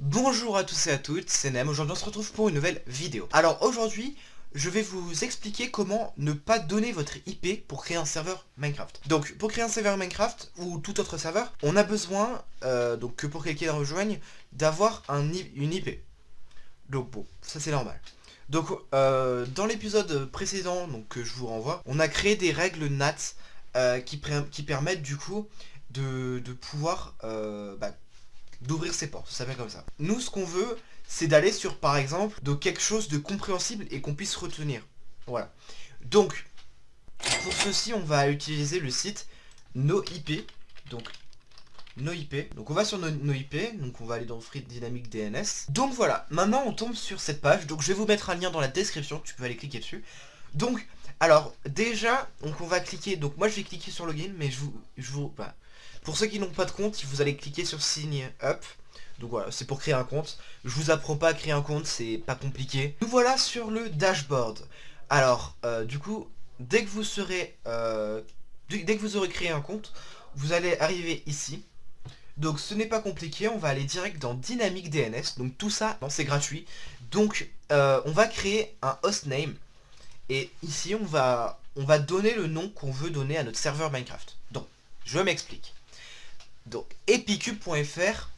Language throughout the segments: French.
Bonjour à tous et à toutes, c'est Nem, aujourd'hui on se retrouve pour une nouvelle vidéo. Alors aujourd'hui, je vais vous expliquer comment ne pas donner votre IP pour créer un serveur Minecraft. Donc pour créer un serveur Minecraft ou tout autre serveur, on a besoin, euh, donc que pour quelqu'un rejoigne, d'avoir un, une IP. Donc bon, ça c'est normal. Donc euh, dans l'épisode précédent donc, que je vous renvoie, on a créé des règles NAT euh, qui, permettent du coup de, pouvoir bah, d'ouvrir ses portes, ça s'appelle comme ça. Nous ce qu'on veut, c'est d'aller sur, par exemple, de quelque chose de compréhensible et qu'on puisse retenir. Voilà. Donc, pour ceci, on va utiliser le site NoIP. Donc, NoIP. Donc, on va sur NoIP. Donc, on va aller dans Free Dynamic DNS. Donc, voilà. Maintenant, on tombe sur cette page. Donc, je vais vous mettre un lien dans la description. Tu peux aller cliquer dessus. Donc, alors, déjà, donc on va cliquer. Donc, moi, je vais cliquer sur Login. Mais je vous... Je vous bah, pour ceux qui n'ont pas de compte, vous allez cliquer sur Sign Up. Donc voilà, c'est pour créer un compte. Je vous apprends pas à créer un compte, c'est pas compliqué. Nous voilà sur le dashboard. Alors, euh, du coup, dès que vous serez... Euh, dès que vous aurez créé un compte, vous allez arriver ici. Donc ce n'est pas compliqué, on va aller direct dans Dynamic DNS. Donc tout ça, c'est gratuit. Donc euh, on va créer un hostname. Et ici, on va, on va donner le nom qu'on veut donner à notre serveur Minecraft. Donc, je m'explique. Donc, epicube.fr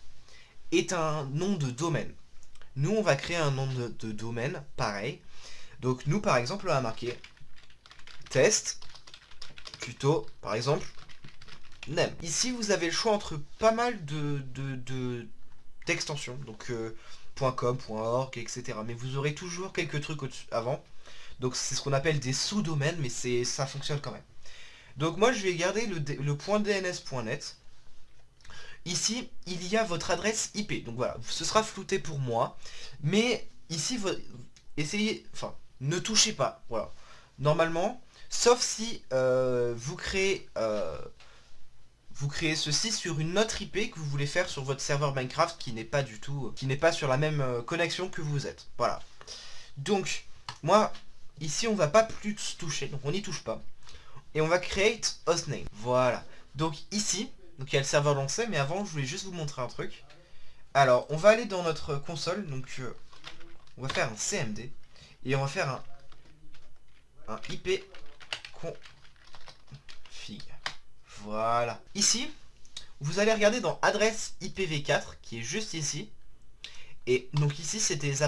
est un nom de domaine. Nous, on va créer un nom de, domaine, pareil. Donc nous, par exemple, on va marquer test, plutôt, par exemple, Ici, vous avez le choix entre pas mal de d'extensions, donc euh, .com, .org, etc. Mais vous aurez toujours quelques trucs avant. Donc c'est ce qu'on appelle des sous-domaines, mais ça fonctionne quand même. Donc moi, je vais garder le, le .dns.net. Ici, il y a votre adresse IP. Donc voilà, ce sera flouté pour moi. Mais ici, essayez, enfin, ne touchez pas. Voilà. Normalement, sauf si euh, vous créez... Euh, vous créez ceci sur une autre IP que vous voulez faire sur votre serveur Minecraft qui n'est pas du tout, qui n'est pas sur la même euh, connexion que vous êtes. Voilà. Donc, moi, ici, on va pas plus toucher, donc on n'y touche pas. Et on va create hostname. Voilà. Donc ici, donc il y a le serveur lancé, mais avant je voulais juste vous montrer un truc. Alors on va aller dans notre console, donc euh, on va faire un CMD et on va faire un, un IP. Voilà. Ici, vous allez regarder dans adresse IPv4 qui est juste ici. Et donc ici c'est des,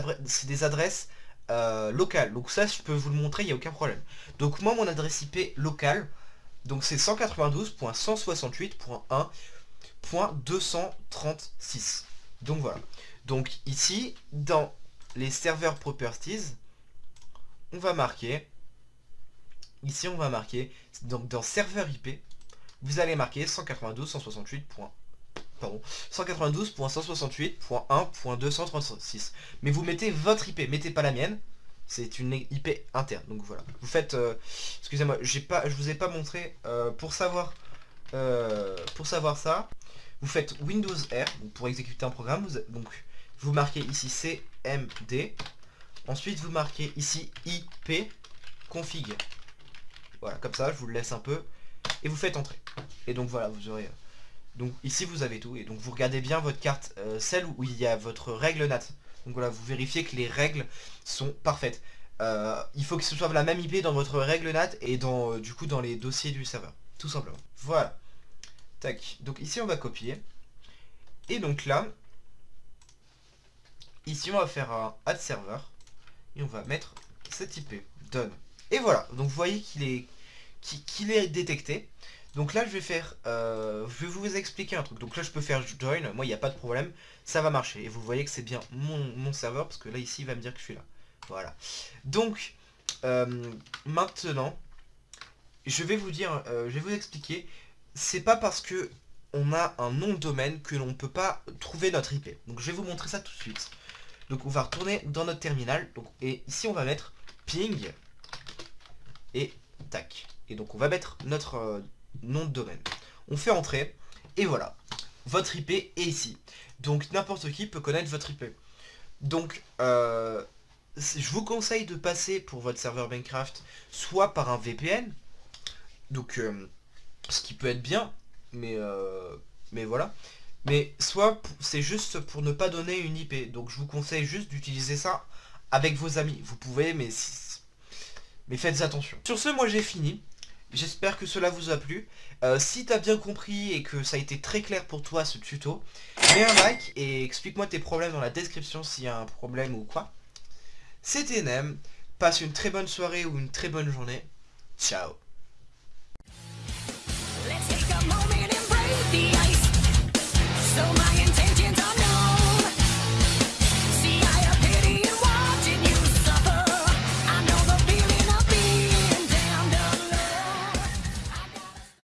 adresses euh, locales. Donc ça je peux vous le montrer, il n'y a aucun problème. Donc moi mon adresse IP locale, donc c'est 192.168.1.236. Donc voilà. Donc ici, dans les serveurs properties, on va marquer, ici on va marquer, donc dans serveur IP, vous allez marquer 192.168. Pardon, 192.168.1.236. Mais vous mettez votre IP, mettez pas la mienne, c'est une IP interne. Donc voilà. Vous faites... Euh, excusez-moi, j'ai pas, je vous ai pas montré. Euh, pour savoir euh, pour savoir ça, vous faites Windows R pour exécuter un programme. Vous, donc vous marquez ici CMD. Ensuite vous marquez ici IP config. Voilà, comme ça, je vous le laisse un peu. Et vous faites entrer. Et donc voilà, vous aurez... Donc ici vous avez tout. Et donc vous regardez bien votre carte, celle où il y a votre règle NAT. Donc voilà, vous vérifiez que les règles sont parfaites. Euh, il faut que ce soit la même IP dans votre règle NAT et dans euh, du coup dans les dossiers du serveur. Tout simplement. Voilà. Tac. Donc ici on va copier. Et donc là, ici on va faire un add server. Et on va mettre cette IP. Done. Et voilà. Donc vous voyez qu'il est, qu'il est détecté. Donc là, je vais faire, euh, je vais vous expliquer un truc. Donc là, je peux faire join, moi, il n'y a pas de problème, ça va marcher. Et vous voyez que c'est bien mon, serveur, parce que là, ici, il va me dire que je suis là. Voilà. Donc, euh, maintenant, je vais vous dire, euh, je vais vous expliquer, c'est pas parce que on a un nom de domaine que l'on ne peut pas trouver notre IP. Donc, je vais vous montrer ça tout de suite. Donc, on va retourner dans notre terminal. Et ici, on va mettre ping et tac. Donc, on va mettre notre nom de domaine. On fait entrer, et voilà. Votre IP est ici. Donc n'importe qui peut connaître votre IP. Donc, euh, je vous conseille de passer pour votre serveur Minecraft soit par un VPN, donc euh, ce qui peut être bien, mais, euh, mais voilà. Mais soit c'est juste pour ne pas donner une IP. Donc je vous conseille juste d'utiliser ça avec vos amis. Vous pouvez, mais, mais faites attention. Sur ce, moi j'ai fini. J'espère que cela vous a plu. Euh, si t'as bien compris et que ça a été très clair pour toi ce tuto, mets un like et explique-moi tes problèmes dans la description s'il y a un problème ou quoi. C'était Nem, passe une très bonne soirée ou une très bonne journée. Ciao